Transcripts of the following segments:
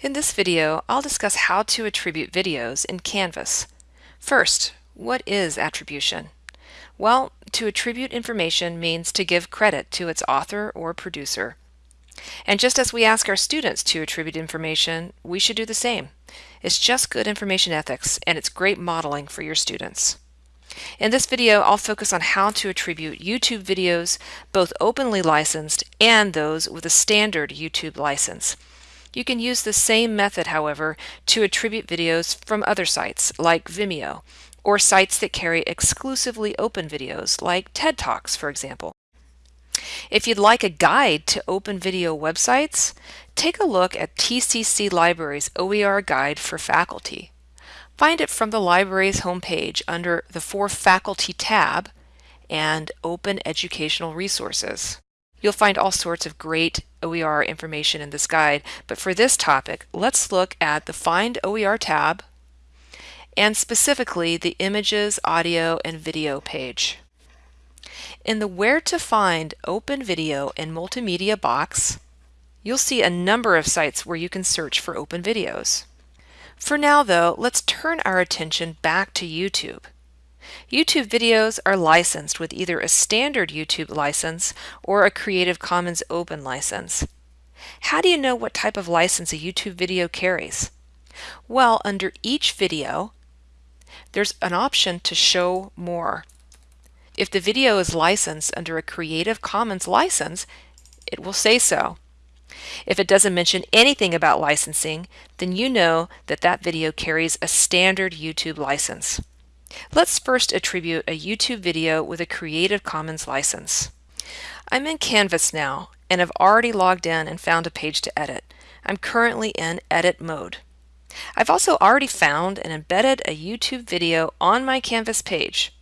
In this video, I'll discuss how to attribute videos in Canvas. First, what is attribution? Well, to attribute information means to give credit to its author or producer. And just as we ask our students to attribute information, we should do the same. It's just good information ethics, and it's great modeling for your students. In this video, I'll focus on how to attribute YouTube videos, both openly licensed and those with a standard YouTube license. You can use the same method, however, to attribute videos from other sites like Vimeo, or sites that carry exclusively open videos like TED Talks, for example. If you'd like a guide to open video websites, take a look at TCC Library's OER Guide for Faculty. Find it from the library's homepage under the For Faculty tab and Open Educational Resources. You'll find all sorts of great OER information in this guide, but for this topic, let's look at the Find OER tab and specifically the Images, Audio, and Video page. In the Where to Find Open Video and Multimedia box, you'll see a number of sites where you can search for open videos. For now though, let's turn our attention back to YouTube. YouTube videos are licensed with either a standard YouTube license or a Creative Commons Open license. How do you know what type of license a YouTube video carries? Well, under each video, there's an option to show more. If the video is licensed under a Creative Commons license, it will say so. If it doesn't mention anything about licensing, then you know that that video carries a standard YouTube license. Let's first attribute a YouTube video with a Creative Commons license. I'm in Canvas now and have already logged in and found a page to edit. I'm currently in edit mode. I've also already found and embedded a YouTube video on my Canvas page,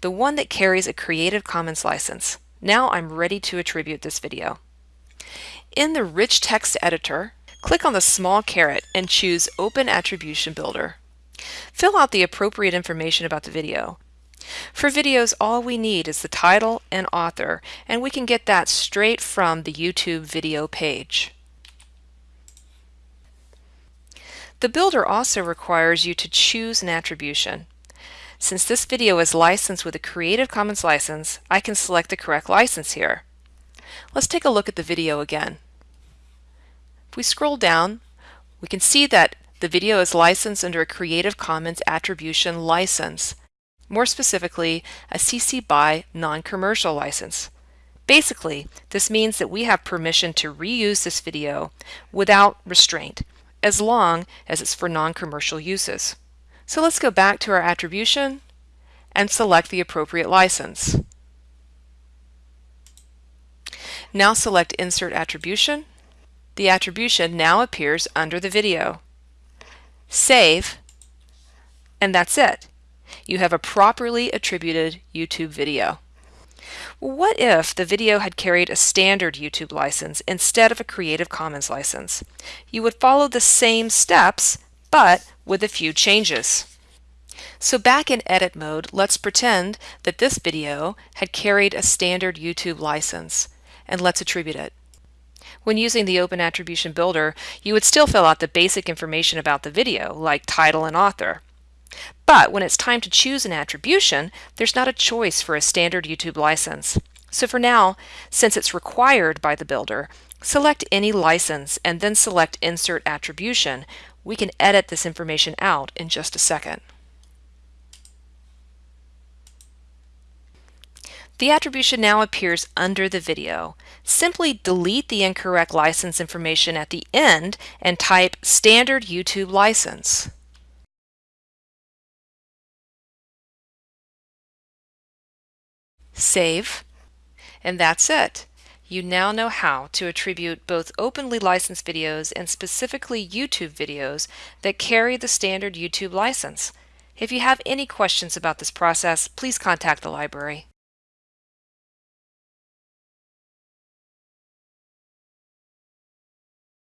the one that carries a Creative Commons license. Now I'm ready to attribute this video. In the Rich Text Editor, click on the small caret and choose Open Attribution Builder. Fill out the appropriate information about the video. For videos, all we need is the title and author, and we can get that straight from the YouTube video page. The builder also requires you to choose an attribution. Since this video is licensed with a Creative Commons license, I can select the correct license here. Let's take a look at the video again. If we scroll down, we can see that the video is licensed under a Creative Commons Attribution license, more specifically, a CC BY non-commercial license. Basically, this means that we have permission to reuse this video without restraint, as long as it's for non-commercial uses. So let's go back to our attribution and select the appropriate license. Now select Insert Attribution. The attribution now appears under the video save, and that's it. You have a properly attributed YouTube video. What if the video had carried a standard YouTube license instead of a Creative Commons license? You would follow the same steps, but with a few changes. So back in edit mode, let's pretend that this video had carried a standard YouTube license, and let's attribute it. When using the Open Attribution Builder, you would still fill out the basic information about the video, like title and author. But when it's time to choose an attribution, there's not a choice for a standard YouTube license. So for now, since it's required by the builder, select any license and then select Insert Attribution. We can edit this information out in just a second. The attribution now appears under the video. Simply delete the incorrect license information at the end and type standard YouTube license. Save, and that's it. You now know how to attribute both openly licensed videos and specifically YouTube videos that carry the standard YouTube license. If you have any questions about this process, please contact the library.